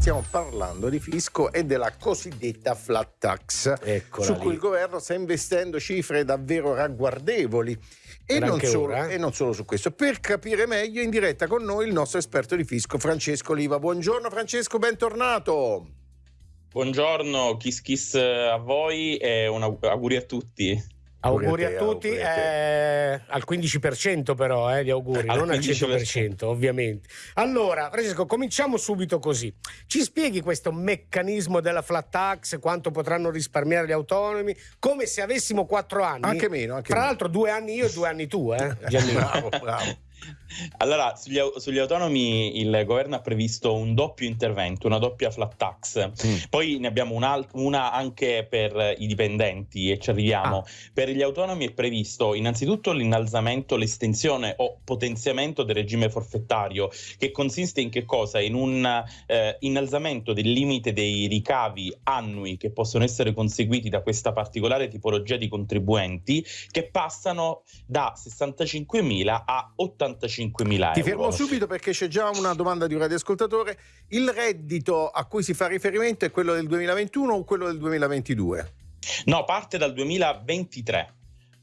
stiamo parlando di fisco e della cosiddetta flat tax, Eccola su lì. cui il governo sta investendo cifre davvero ragguardevoli. E non, solo, ora, eh? e non solo su questo, per capire meglio in diretta con noi il nostro esperto di fisco Francesco Oliva. Buongiorno Francesco, bentornato. Buongiorno, kiss kiss a voi e un aug- auguri a tutti. Auguri a te, tutti, auguri a eh, al 15% però eh, gli auguri, Al non al 15%, 100% ovviamente. Allora, Francesco, cominciamo subito così. Ci spieghi questo meccanismo della flat tax, quanto potranno risparmiare gli autonomi, come se avessimo quattro anni. Anche meno, anche Tra l'altro due anni io e due anni tu, eh, bravo, bravo. Allora, sugli, sugli autonomi il governo ha previsto un doppio intervento, una doppia flat tax. Mm. Poi ne abbiamo un'al- una anche per i dipendenti e ci arriviamo. Ah. Per gli autonomi è previsto innanzitutto l'innalzamento, l'estensione o potenziamento del regime forfettario, che consiste in che cosa? In un eh, innalzamento del limite dei ricavi annui che possono essere conseguiti da questa particolare tipologia di contribuenti, che passano da 65.000 a 85.000 euro. Ti fermo subito perché c'è già una domanda di un radioascoltatore. Il reddito a cui si fa riferimento è quello del 2021 o quello del 2022? No, parte dal 2023.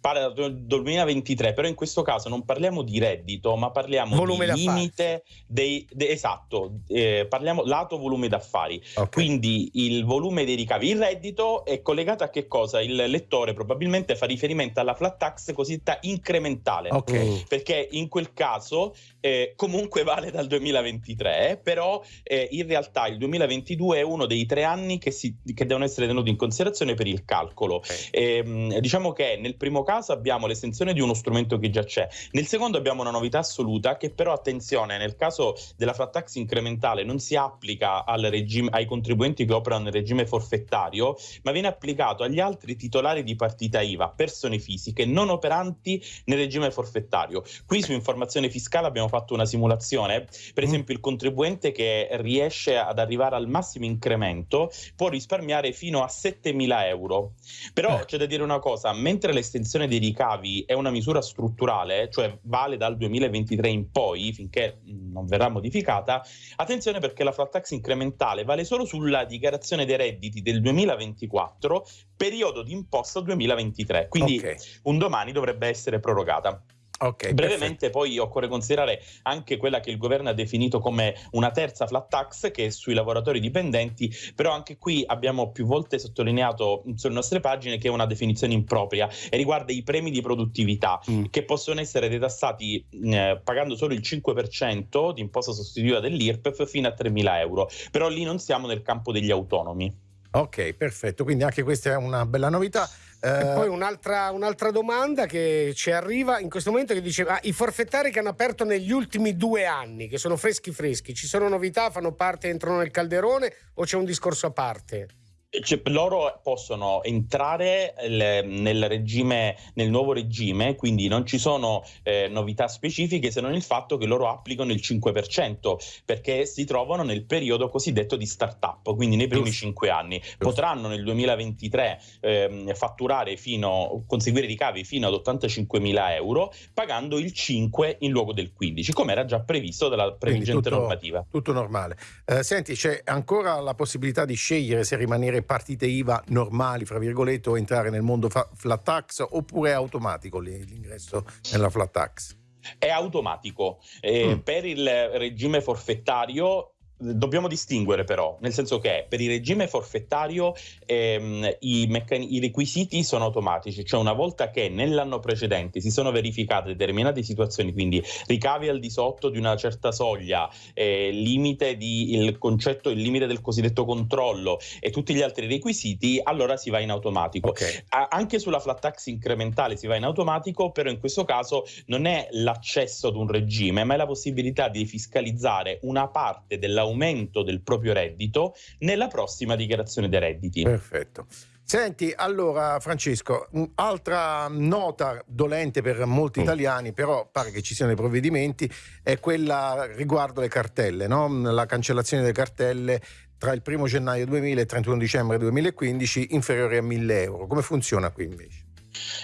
Parte dal 2023, però in questo caso non parliamo di reddito, ma parliamo Volume di d'affari. limite dei, de- esatto, eh, parliamo lato volume d'affari. Ok. Quindi il volume dei ricavi, il reddito è collegato a che cosa? Il lettore probabilmente fa riferimento alla flat tax cosiddetta incrementale. Ok. Mm. Perché in quel caso eh, comunque vale dal 2023, eh, però eh, in realtà il 2022 è uno dei tre anni che, si- che devono essere tenuti in considerazione per il calcolo. Ehm, diciamo che nel primo caso abbiamo l'estensione di uno strumento che già c'è, nel secondo abbiamo una novità assoluta che però attenzione nel caso della flat tax incrementale non si applica al regime, ai contribuenti che operano nel regime forfettario, ma viene applicato agli altri titolari di partita IVA, persone fisiche non operanti nel regime forfettario. Qui su informazione fiscale abbiamo fatto una simulazione, per Mm. esempio il contribuente che riesce ad arrivare al massimo incremento può risparmiare fino a 7.000 euro. Però Eh. c'è da dire una cosa, mentre l'estensione dei ricavi è una misura strutturale, cioè vale dal 2023 in poi, finché non verrà modificata, attenzione perché la flat tax incrementale vale solo sulla dichiarazione dei redditi del 2024, periodo di imposta 2023, quindi Ok. un domani dovrebbe essere prorogata. Ok, Brevemente poi occorre considerare anche quella che il governo ha definito come una terza flat tax che è sui lavoratori dipendenti, però anche qui abbiamo più volte sottolineato sulle nostre pagine che è una definizione impropria e riguarda i premi di produttività Mm. che possono essere detassati eh, pagando solo il 5% di imposta sostitutiva dell'IRPEF fino a 3.000 euro, però lì non siamo nel campo degli autonomi. Ok, perfetto. Quindi anche questa è una bella novità. E Eh, poi un'altra, un'altra domanda che ci arriva in questo momento che dice "Ah, i forfettari che hanno aperto negli ultimi due anni, che sono freschi freschi, ci sono novità, fanno parte, entrano nel calderone o c'è un discorso a parte? Cioè, loro possono entrare eh, nel regime, nel nuovo regime, quindi non ci sono eh, novità specifiche se non il fatto che loro applicano il 5%, perché si trovano nel periodo cosiddetto di start-up, quindi nei primi Giusto. 5 anni. Potranno nel 2023 ehm, fatturare fino, conseguire ricavi fino ad 85.000 euro, pagando il 5 in luogo del 15, come era già previsto dalla previgente tutto, normativa. tutto normale. Eh, senti, c'è ancora la possibilità di scegliere se rimanere partite IVA normali, fra virgolette, o entrare nel mondo flat tax oppure è automatico l'ingresso nella flat tax? è automatico. Eh, Mm. Per il regime forfettario dobbiamo distinguere però, nel senso che per il regime forfettario ehm, i, i requisiti sono automatici, cioè una volta che nell'anno precedente si sono verificate determinate situazioni, quindi ricavi al di sotto di una certa soglia, eh, limite di, il concetto, il limite del cosiddetto controllo e tutti gli altri requisiti, allora si va in automatico. Ok. A- Anche sulla flat tax incrementale si va in automatico, però in questo caso non è l'accesso ad un regime, ma è la possibilità di fiscalizzare una parte dell'aumento del proprio reddito nella prossima dichiarazione dei redditi. Perfetto. Senti, allora Francesco, un'altra nota dolente per molti Mm. italiani, però pare che ci siano dei provvedimenti, è quella riguardo le cartelle, no? la cancellazione delle cartelle tra il 1 gennaio 2000 e il 31 dicembre 2015 inferiori a 1000 euro. Come funziona qui invece?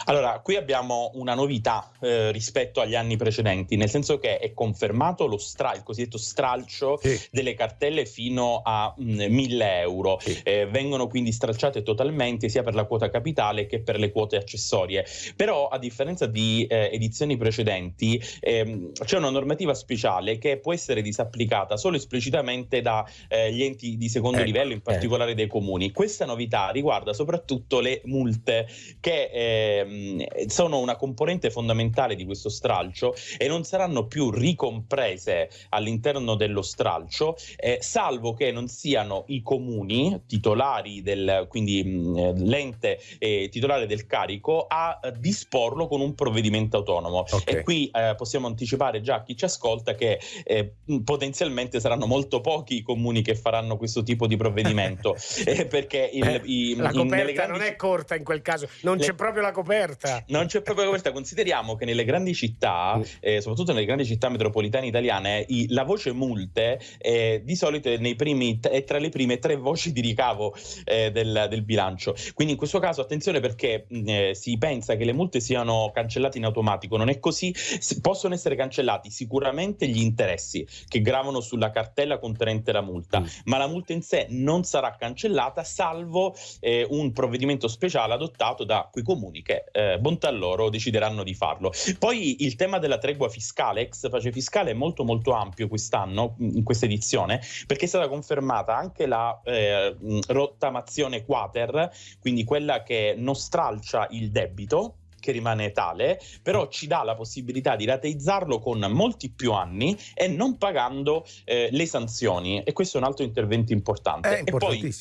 Allora, qui abbiamo una novità eh, rispetto agli anni precedenti, nel senso che è confermato lo stra- il cosiddetto stralcio sì. delle cartelle fino a mh, mm, 1000 euro. Sì. Eh, vengono quindi stralciate totalmente sia per la quota capitale che per le quote accessorie. Però, a differenza di eh, edizioni precedenti, ehm, c'è una normativa speciale che può essere disapplicata solo esplicitamente dagli eh, enti di secondo ecco, livello, in particolare ecco. dei comuni. Questa novità riguarda soprattutto le multe che ehm, sono una componente fondamentale di questo stralcio e non saranno più ricomprese all'interno dello stralcio, eh, salvo che non siano i comuni titolari del, quindi mh, l'ente eh, titolare del carico a disporlo con un provvedimento autonomo. Okay. E qui eh, possiamo anticipare già a chi ci ascolta che eh, potenzialmente saranno molto pochi i comuni che faranno questo tipo di provvedimento eh, perché il, i, la coperta grandi... non è corta in quel caso, non le... c'è proprio la coperta. Non c'è proprio la coperta, consideriamo che nelle grandi città, mm. eh, soprattutto nelle grandi città metropolitane italiane, i, la voce multe eh, di solito è, primi, è, tra le prime tre voci di ricavo eh, del, del, bilancio. Quindi in questo caso attenzione perché mh, eh, si pensa che le multe siano cancellate in automatico, non è così, si, possono essere cancellati sicuramente gli interessi che gravano sulla cartella contenente la multa, mm. ma la multa in sé non sarà cancellata salvo eh, un provvedimento speciale adottato da quei comuni che, eh, bontà loro, decideranno di farlo. Poi il tema della tregua fiscale, ex pace fiscale, è molto molto ampio quest'anno, in questa edizione, perché è stata confermata anche la eh, rottamazione quater, quindi quella che non stralcia il debito, che rimane tale, però ci dà la possibilità di rateizzarlo con molti più anni e non pagando eh, le sanzioni. E questo è un altro intervento importante. e poi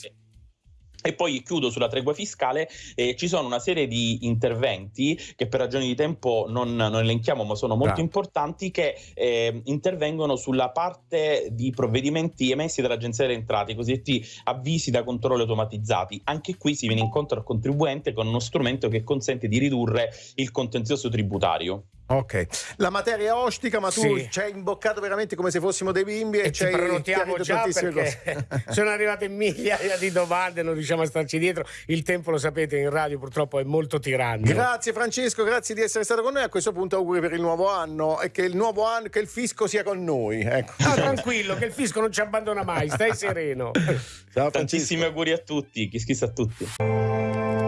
e poi chiudo sulla tregua fiscale, eh, ci sono una serie di interventi che per ragioni di tempo non, non elenchiamo ma sono molto ah. importanti che eh, intervengono sulla parte di provvedimenti emessi dall'Agenzia delle Entrate, i cosiddetti avvisi da controllo automatizzati. Anche qui si viene incontro al contribuente con uno strumento che consente di ridurre il contenzioso tributario. Ok, la materia ostica, ma tu sì. ci hai imboccato veramente come se fossimo dei bimbi e, e ci prenotiamo già perché sono arrivate migliaia di domande, non riusciamo a starci dietro. Il tempo, lo sapete, in radio purtroppo è molto tiranno. Grazie Francesco, grazie di essere stato con noi. A questo punto auguri per il nuovo anno e che il nuovo anno, che il fisco sia con noi. Ecco. Ah, tranquillo, che il fisco non ci abbandona mai, stai sereno. Ciao Francesco. Tantissimi auguri a tutti, chi schissa a tutti.